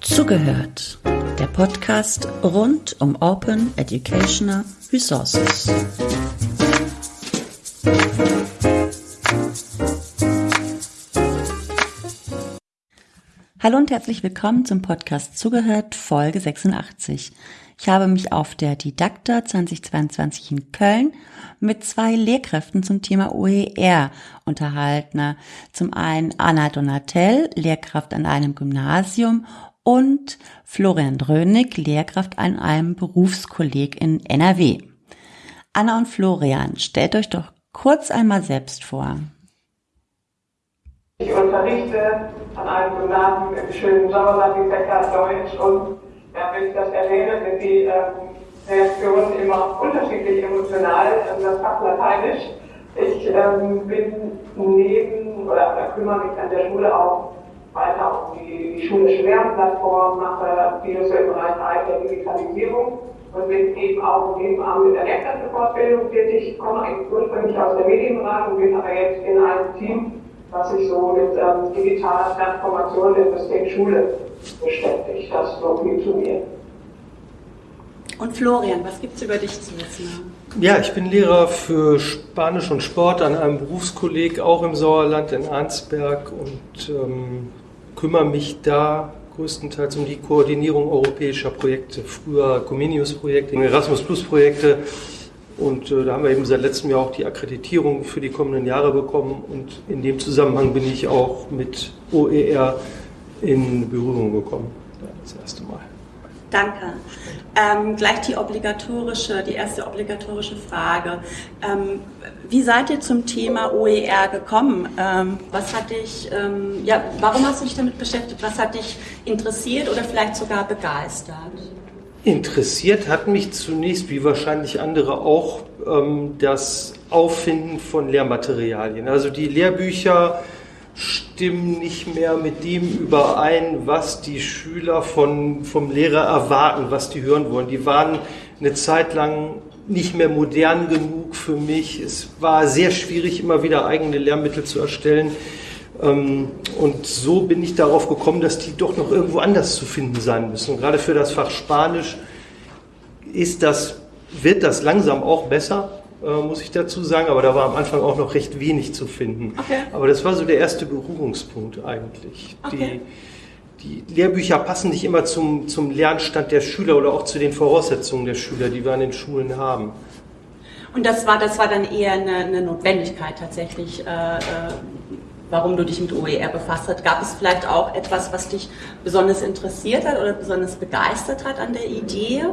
Zugehört. Der Podcast rund um Open Educational Resources. Hallo und herzlich willkommen zum Podcast Zugehört Folge 86. Ich habe mich auf der Didakta 2022 in Köln mit zwei Lehrkräften zum Thema OER unterhalten. Zum einen Anna Donatel, Lehrkraft an einem Gymnasium und Florian Drönig, Lehrkraft an einem Berufskolleg in NRW. Anna und Florian, stellt euch doch kurz einmal selbst vor. Ich unterrichte an einem Gymnasium im schönen Sauerland die Fächer Deutsch und ja, wenn ich das erwähne, sind die ähm, Reaktionen immer unterschiedlich emotional. Also das Fach Lateinisch. Ich ähm, bin neben oder, oder kümmere mich an der Schule auch weiter um die, die schulische Lernplattform, mache vieles im Bereich der Digitalisierung und bin eben auch nebenan mit der Lehrkräftefortbildung tätig. Ich komme eigentlich ursprünglich aus der Medienberatung, bin aber jetzt in einem Team, was sich so mit ähm, digitaler Transformation der System Schule beschäftigt. Das so viel zu mir. Und Florian, was gibt es über dich zu wissen? Ja, ich bin Lehrer für Spanisch und Sport an einem Berufskolleg, auch im Sauerland in Arnsberg und ähm, kümmere mich da größtenteils um die Koordinierung europäischer Projekte, früher Comenius-Projekte, Erasmus-Plus-Projekte. Und äh, da haben wir eben seit letztem Jahr auch die Akkreditierung für die kommenden Jahre bekommen. Und in dem Zusammenhang bin ich auch mit OER in Berührung gekommen. Das erste Mal. Danke. Ähm, gleich die obligatorische, die erste obligatorische Frage. Ähm, wie seid ihr zum Thema OER gekommen? Ähm, was hat dich, ähm, ja, warum hast du dich damit beschäftigt? Was hat dich interessiert oder vielleicht sogar begeistert? Interessiert hat mich zunächst, wie wahrscheinlich andere auch, ähm, das Auffinden von Lehrmaterialien. Also die Lehrbücher stimmen nicht mehr mit dem überein, was die Schüler von, vom Lehrer erwarten, was die hören wollen. Die waren eine Zeit lang nicht mehr modern genug für mich. Es war sehr schwierig, immer wieder eigene Lehrmittel zu erstellen. Ähm, und so bin ich darauf gekommen, dass die doch noch irgendwo anders zu finden sein müssen. Und gerade für das Fach Spanisch ist das, wird das langsam auch besser äh, muss ich dazu sagen, aber da war am Anfang auch noch recht wenig zu finden. Okay. Aber das war so der erste Berührungspunkt eigentlich. Okay. Die, die Lehrbücher passen nicht immer zum, zum Lernstand der Schüler oder auch zu den Voraussetzungen der Schüler, die wir an den Schulen haben. Und das war, das war dann eher eine, eine Notwendigkeit tatsächlich, äh, äh, warum du dich mit OER befasst hast. Gab es vielleicht auch etwas, was dich besonders interessiert hat oder besonders begeistert hat an der Idee?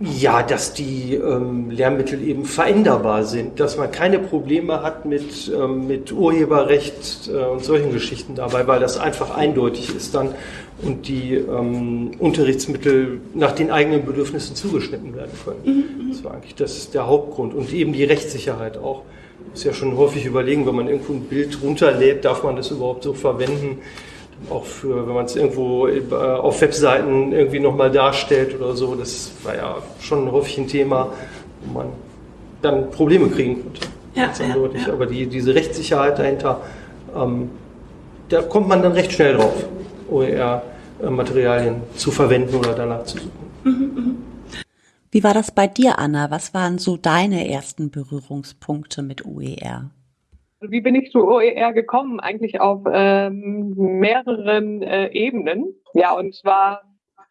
Ja, dass die ähm, Lehrmittel eben veränderbar sind, dass man keine Probleme hat mit, ähm, mit Urheberrecht äh, und solchen Geschichten dabei, weil das einfach eindeutig ist dann und die ähm, Unterrichtsmittel nach den eigenen Bedürfnissen zugeschnitten werden können. Mhm, mhm. Das war eigentlich das, der Hauptgrund und eben die Rechtssicherheit auch. Muss ja schon häufig überlegen, wenn man irgendwo ein Bild runterlädt, darf man das überhaupt so verwenden? Auch für, wenn man es irgendwo äh, auf Webseiten irgendwie nochmal darstellt oder so, das war ja schon häufig ein Thema, wo man dann Probleme kriegen könnte. Ja, ja, ja. Aber die, diese Rechtssicherheit dahinter, ähm, da kommt man dann recht schnell drauf, OER-Materialien zu verwenden oder danach zu suchen. Wie war das bei dir, Anna? Was waren so deine ersten Berührungspunkte mit OER? Wie bin ich zu OER gekommen? Eigentlich auf ähm, mehreren äh, Ebenen. Ja, und zwar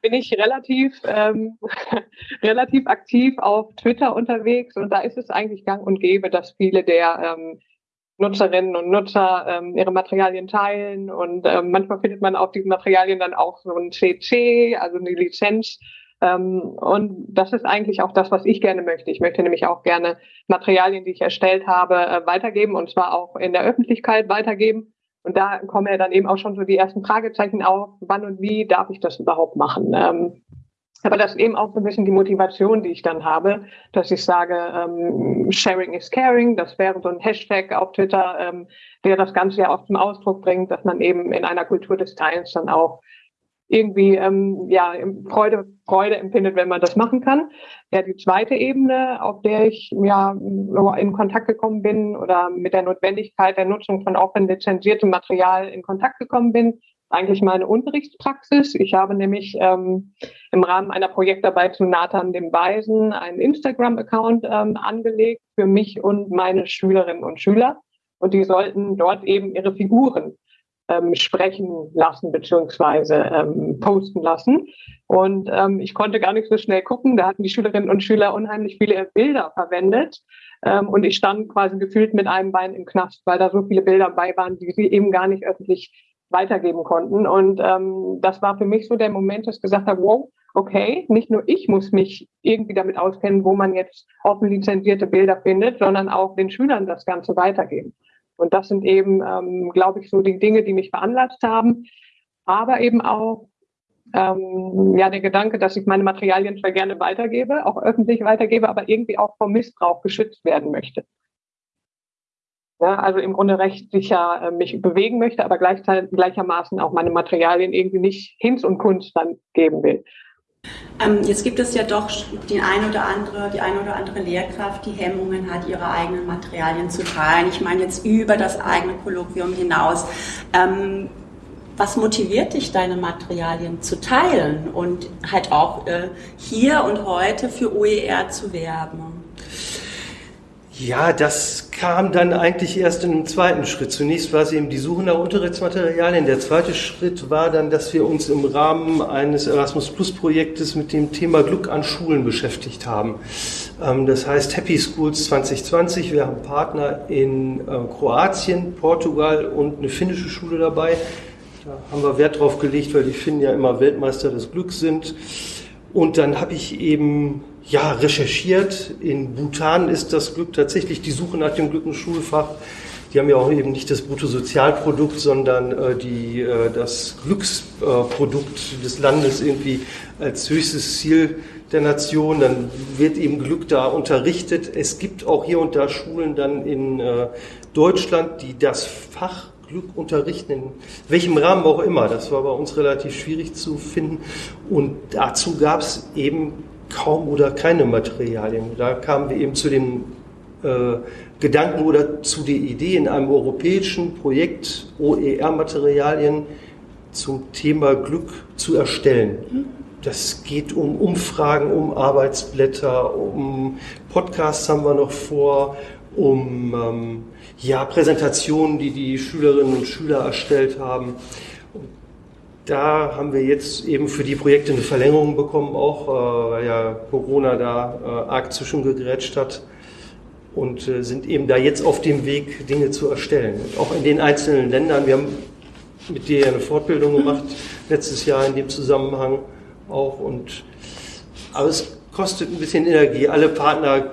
bin ich relativ, ähm, relativ aktiv auf Twitter unterwegs und da ist es eigentlich gang und gäbe, dass viele der ähm, Nutzerinnen und Nutzer ähm, ihre Materialien teilen und ähm, manchmal findet man auf diesen Materialien dann auch so ein CC, also eine Lizenz und das ist eigentlich auch das, was ich gerne möchte. Ich möchte nämlich auch gerne Materialien, die ich erstellt habe, äh, weitergeben und zwar auch in der Öffentlichkeit weitergeben. Und da kommen ja dann eben auch schon so die ersten Fragezeichen auf, wann und wie darf ich das überhaupt machen? Ähm, aber das ist eben auch so ein bisschen die Motivation, die ich dann habe, dass ich sage, ähm, Sharing is Caring, das wäre so ein Hashtag auf Twitter, ähm, der das Ganze ja auch zum Ausdruck bringt, dass man eben in einer Kultur des Teils dann auch irgendwie ähm, ja Freude Freude empfindet, wenn man das machen kann. Ja, die zweite Ebene, auf der ich ja in Kontakt gekommen bin oder mit der Notwendigkeit der Nutzung von offen lizenziertem Material in Kontakt gekommen bin, eigentlich meine Unterrichtspraxis. Ich habe nämlich ähm, im Rahmen einer Projektarbeit zu Nathan dem Weisen einen Instagram-Account ähm, angelegt für mich und meine Schülerinnen und Schüler. Und die sollten dort eben ihre Figuren ähm, sprechen lassen beziehungsweise ähm, posten lassen. Und ähm, ich konnte gar nicht so schnell gucken. Da hatten die Schülerinnen und Schüler unheimlich viele Bilder verwendet. Ähm, und ich stand quasi gefühlt mit einem Bein im Knast, weil da so viele Bilder bei waren, die sie eben gar nicht öffentlich weitergeben konnten. Und ähm, das war für mich so der Moment, dass ich gesagt habe, wow, okay, nicht nur ich muss mich irgendwie damit auskennen, wo man jetzt offen lizenzierte Bilder findet, sondern auch den Schülern das Ganze weitergeben. Und das sind eben, ähm, glaube ich, so die Dinge, die mich veranlasst haben. Aber eben auch ähm, ja der Gedanke, dass ich meine Materialien zwar gerne weitergebe, auch öffentlich weitergebe, aber irgendwie auch vor Missbrauch geschützt werden möchte. Ja, also im Grunde recht sicher äh, mich bewegen möchte, aber gleichzeitig gleichermaßen auch meine Materialien irgendwie nicht Hinz und Kunst dann geben will. Ähm, jetzt gibt es ja doch die eine oder andere, die eine oder andere Lehrkraft, die Hemmungen hat, ihre eigenen Materialien zu teilen. Ich meine jetzt über das eigene Kolloquium hinaus. Ähm, was motiviert dich, deine Materialien zu teilen und halt auch äh, hier und heute für OER zu werben? Ja, das kam dann eigentlich erst in einem zweiten Schritt. Zunächst war es eben die Suche nach Unterrichtsmaterialien. Der zweite Schritt war dann, dass wir uns im Rahmen eines Erasmus Plus Projektes mit dem Thema Glück an Schulen beschäftigt haben. Ähm, das heißt Happy Schools 2020. Wir haben Partner in äh, Kroatien, Portugal und eine finnische Schule dabei. Da haben wir Wert drauf gelegt, weil die Finnen ja immer Weltmeister des Glücks sind. Und dann habe ich eben ja, recherchiert. In Bhutan ist das Glück tatsächlich die Suche nach dem Glück im Schulfach. Die haben ja auch eben nicht das Bruttosozialprodukt, sondern äh, die, äh, das Glücksprodukt äh, des Landes irgendwie als höchstes Ziel der Nation. Dann wird eben Glück da unterrichtet. Es gibt auch hier und da Schulen dann in äh, Deutschland, die das Fach Glück unterrichten, in welchem Rahmen auch immer. Das war bei uns relativ schwierig zu finden. Und dazu gab es eben kaum oder keine Materialien. Da kamen wir eben zu dem äh, Gedanken oder zu der Idee in einem europäischen Projekt OER-Materialien zum Thema Glück zu erstellen. Das geht um Umfragen, um Arbeitsblätter, um Podcasts haben wir noch vor, um ähm, ja, Präsentationen, die die Schülerinnen und Schüler erstellt haben. Da haben wir jetzt eben für die Projekte eine Verlängerung bekommen, auch äh, weil ja Corona da äh, arg zwischengegrätscht hat und äh, sind eben da jetzt auf dem Weg, Dinge zu erstellen. Und auch in den einzelnen Ländern. Wir haben mit dir eine Fortbildung gemacht letztes Jahr in dem Zusammenhang auch und aber es kostet ein bisschen Energie. Alle Partner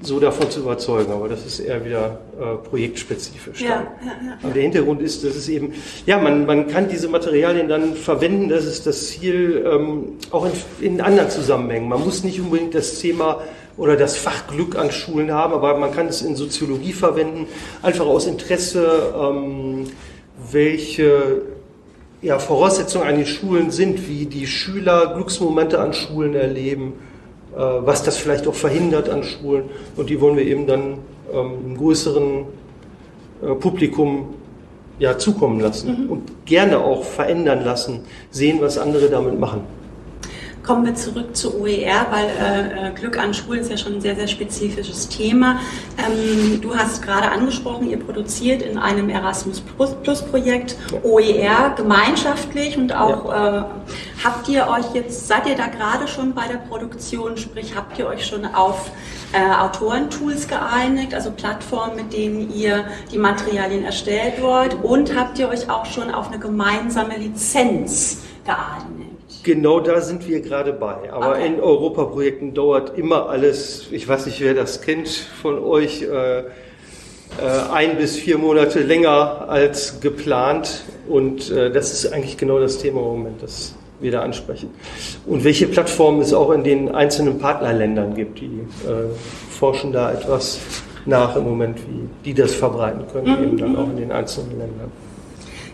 so davon zu überzeugen, aber das ist eher wieder äh, projektspezifisch. Ja, ja, ja, Aber der Hintergrund ist, dass es eben, ja, man, man kann diese Materialien dann verwenden, das ist das Ziel, ähm, auch in, in anderen Zusammenhängen. Man muss nicht unbedingt das Thema oder das Fach Glück an Schulen haben, aber man kann es in Soziologie verwenden, einfach aus Interesse, ähm, welche ja, Voraussetzungen an den Schulen sind, wie die Schüler Glücksmomente an Schulen erleben was das vielleicht auch verhindert an Schulen. Und die wollen wir eben dann ähm, einem größeren äh, Publikum ja, zukommen lassen mhm. und gerne auch verändern lassen, sehen, was andere damit machen. Kommen wir zurück zu OER, weil äh, äh, Glück an Schulen ist ja schon ein sehr, sehr spezifisches Thema. Ähm, du hast gerade angesprochen, ihr produziert in einem Erasmus Plus Projekt OER gemeinschaftlich und auch ja. äh, habt ihr euch jetzt, seid ihr da gerade schon bei der Produktion, sprich habt ihr euch schon auf äh, Autorentools geeinigt, also Plattformen, mit denen ihr die Materialien erstellt dort und habt ihr euch auch schon auf eine gemeinsame Lizenz geeinigt? Genau da sind wir gerade bei. Aber okay. in Europaprojekten dauert immer alles, ich weiß nicht, wer das kennt von euch, äh, äh, ein bis vier Monate länger als geplant. Und äh, das ist eigentlich genau das Thema im Moment, das wir da ansprechen. Und welche Plattformen es auch in den einzelnen Partnerländern gibt, die äh, forschen da etwas nach im Moment, wie die das verbreiten können, mhm. eben dann auch in den einzelnen Ländern.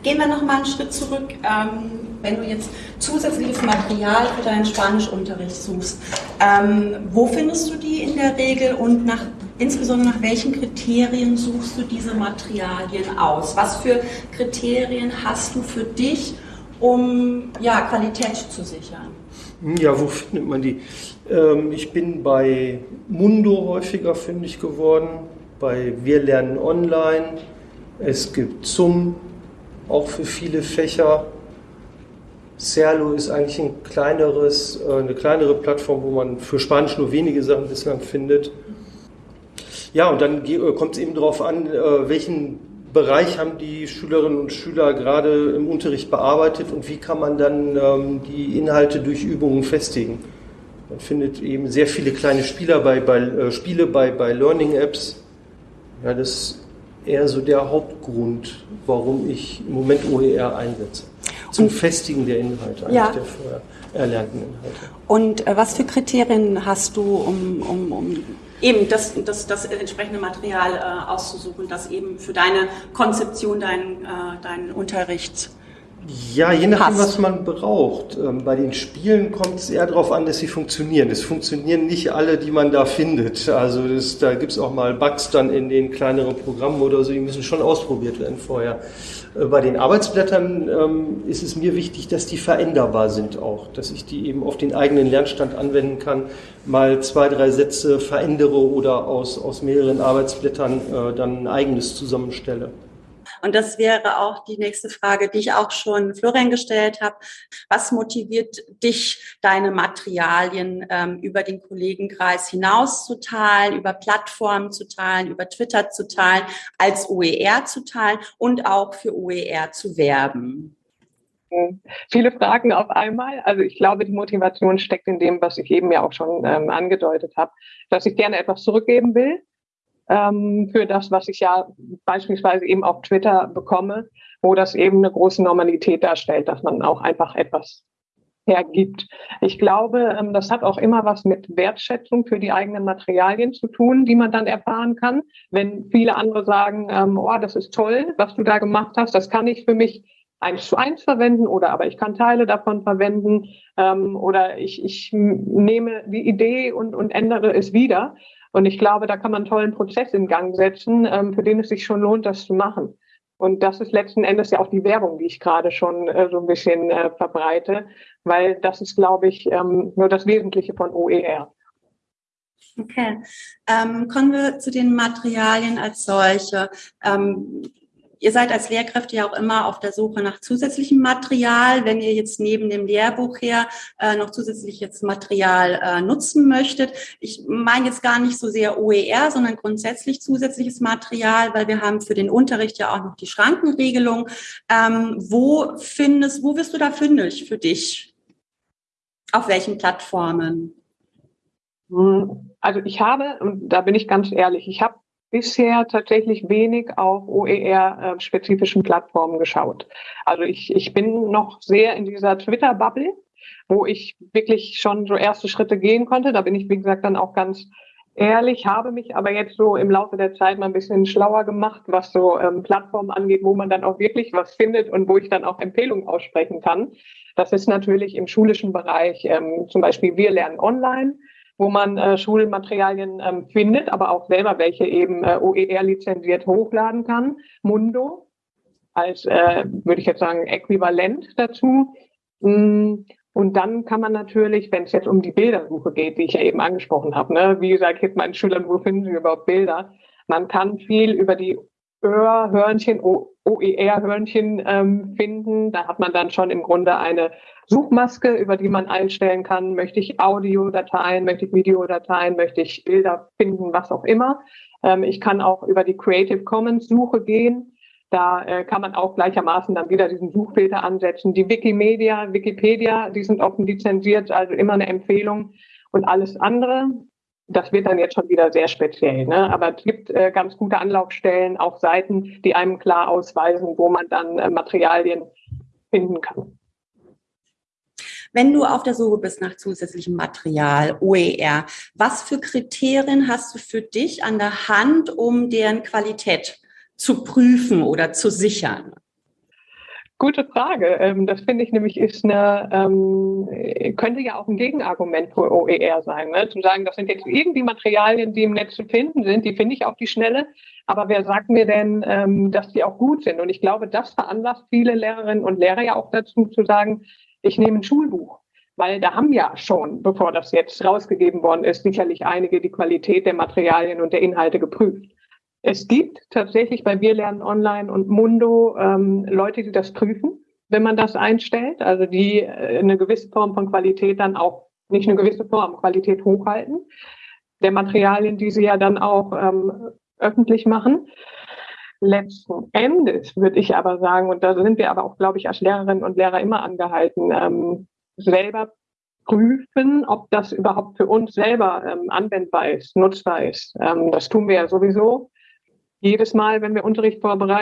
Gehen wir noch mal einen Schritt zurück. Ähm, wenn du jetzt zusätzliches Material für deinen Spanischunterricht suchst, ähm, wo findest du die in der Regel und nach, insbesondere nach welchen Kriterien suchst du diese Materialien aus? Was für Kriterien hast du für dich, um ja, Qualität zu sichern? Ja, wo findet man die? Ähm, ich bin bei Mundo häufiger fündig geworden, bei Wir lernen online. Es gibt Zum, auch für viele Fächer. Serlo ist eigentlich ein kleineres, äh, eine kleinere Plattform, wo man für Spanisch nur wenige Sachen bislang findet. Ja, und dann äh, kommt es eben darauf an, äh, welchen Bereich haben die Schülerinnen und Schüler gerade im Unterricht bearbeitet und wie kann man dann ähm, die Inhalte durch Übungen festigen. Man findet eben sehr viele kleine Spieler bei, bei Spiele bei, bei Learning Apps. Ja, das eher so der Hauptgrund, warum ich im Moment OER einsetze. Zum und, Festigen der Inhalte, eigentlich ja. der vorher erlernten Inhalte. Und äh, was für Kriterien hast du, um, um, um eben das, das, das entsprechende Material äh, auszusuchen, das eben für deine Konzeption, deinen, äh, deinen Unterricht ja, je nachdem, was man braucht. Ähm, bei den Spielen kommt es eher darauf an, dass sie funktionieren. Es funktionieren nicht alle, die man da findet. Also das, da gibt es auch mal Bugs dann in den kleineren Programmen oder so, die müssen schon ausprobiert werden vorher. Äh, bei den Arbeitsblättern ähm, ist es mir wichtig, dass die veränderbar sind auch, dass ich die eben auf den eigenen Lernstand anwenden kann, mal zwei, drei Sätze verändere oder aus, aus mehreren Arbeitsblättern äh, dann ein eigenes zusammenstelle. Und das wäre auch die nächste Frage, die ich auch schon Florian gestellt habe. Was motiviert dich, deine Materialien ähm, über den Kollegenkreis hinaus zu teilen, über Plattformen zu teilen, über Twitter zu teilen, als OER zu teilen und auch für OER zu werben? Viele Fragen auf einmal. Also ich glaube, die Motivation steckt in dem, was ich eben ja auch schon ähm, angedeutet habe, dass ich gerne etwas zurückgeben will ähm, für das, was ich ja beispielsweise eben auf Twitter bekomme, wo das eben eine große Normalität darstellt, dass man auch einfach etwas hergibt. Ich glaube, ähm, das hat auch immer was mit Wertschätzung für die eigenen Materialien zu tun, die man dann erfahren kann. Wenn viele andere sagen, ähm, oh, das ist toll, was du da gemacht hast, das kann ich für mich eins zu eins verwenden oder aber ich kann Teile davon verwenden ähm, oder ich, ich nehme die Idee und, und ändere es wieder. Und ich glaube, da kann man einen tollen Prozess in Gang setzen, ähm, für den es sich schon lohnt, das zu machen. Und das ist letzten Endes ja auch die Werbung, die ich gerade schon äh, so ein bisschen äh, verbreite, weil das ist, glaube ich, ähm, nur das Wesentliche von OER. Okay. Ähm, kommen wir zu den Materialien als solche. Ähm, Ihr seid als Lehrkräfte ja auch immer auf der Suche nach zusätzlichem Material. Wenn ihr jetzt neben dem Lehrbuch her äh, noch zusätzliches Material äh, nutzen möchtet, ich meine jetzt gar nicht so sehr OER, sondern grundsätzlich zusätzliches Material, weil wir haben für den Unterricht ja auch noch die Schrankenregelung. Ähm, wo findest, wo wirst du da fündig für dich? Auf welchen Plattformen? Hm, also ich habe, und da bin ich ganz ehrlich, ich habe bisher tatsächlich wenig auf OER-spezifischen äh, Plattformen geschaut. Also ich, ich bin noch sehr in dieser Twitter-Bubble, wo ich wirklich schon so erste Schritte gehen konnte. Da bin ich, wie gesagt, dann auch ganz ehrlich, habe mich aber jetzt so im Laufe der Zeit mal ein bisschen schlauer gemacht, was so ähm, Plattformen angeht, wo man dann auch wirklich was findet und wo ich dann auch Empfehlungen aussprechen kann. Das ist natürlich im schulischen Bereich ähm, zum Beispiel Wir lernen online wo man äh, Schulmaterialien ähm, findet, aber auch selber welche eben äh, OER lizenziert hochladen kann. Mundo als, äh, würde ich jetzt sagen, äquivalent dazu. Mm, und dann kann man natürlich, wenn es jetzt um die Bildersuche geht, die ich ja eben angesprochen habe, ne, wie gesagt, jetzt meinen Schülern, wo finden sie überhaupt Bilder? Man kann viel über die Hörhörnchen, OER-Hörnchen ähm, finden. Da hat man dann schon im Grunde eine Suchmaske, über die man einstellen kann, möchte ich Audiodateien, möchte ich Videodateien, möchte ich Bilder finden, was auch immer. Ähm, ich kann auch über die Creative Commons Suche gehen. Da äh, kann man auch gleichermaßen dann wieder diesen Suchfilter ansetzen. Die Wikimedia, Wikipedia, die sind offen lizenziert, also immer eine Empfehlung. Und alles andere, das wird dann jetzt schon wieder sehr speziell. Ne? Aber es gibt äh, ganz gute Anlaufstellen, auch Seiten, die einem klar ausweisen, wo man dann äh, Materialien finden kann. Wenn du auf der Suche bist nach zusätzlichem Material, OER, was für Kriterien hast du für dich an der Hand, um deren Qualität zu prüfen oder zu sichern? Gute Frage. Ähm, das finde ich nämlich ist eine, ähm, könnte ja auch ein Gegenargument für OER sein. Ne? Zu sagen, das sind jetzt irgendwie Materialien, die im Netz zu finden sind, die finde ich auf die Schnelle. Aber wer sagt mir denn, ähm, dass die auch gut sind? Und ich glaube, das veranlasst viele Lehrerinnen und Lehrer ja auch dazu zu sagen, ich nehme ein Schulbuch. Weil da haben ja schon, bevor das jetzt rausgegeben worden ist, sicherlich einige die Qualität der Materialien und der Inhalte geprüft. Es gibt tatsächlich bei Wir lernen online und Mundo ähm, Leute, die das prüfen, wenn man das einstellt, also die äh, eine gewisse Form von Qualität dann auch, nicht eine gewisse Form, Qualität hochhalten, der Materialien, die sie ja dann auch ähm, öffentlich machen. Letzten Endes würde ich aber sagen, und da sind wir aber auch, glaube ich, als Lehrerinnen und Lehrer immer angehalten, ähm, selber prüfen, ob das überhaupt für uns selber ähm, anwendbar ist, nutzbar ist. Ähm, das tun wir ja sowieso jedes Mal, wenn wir Unterricht vorbereiten,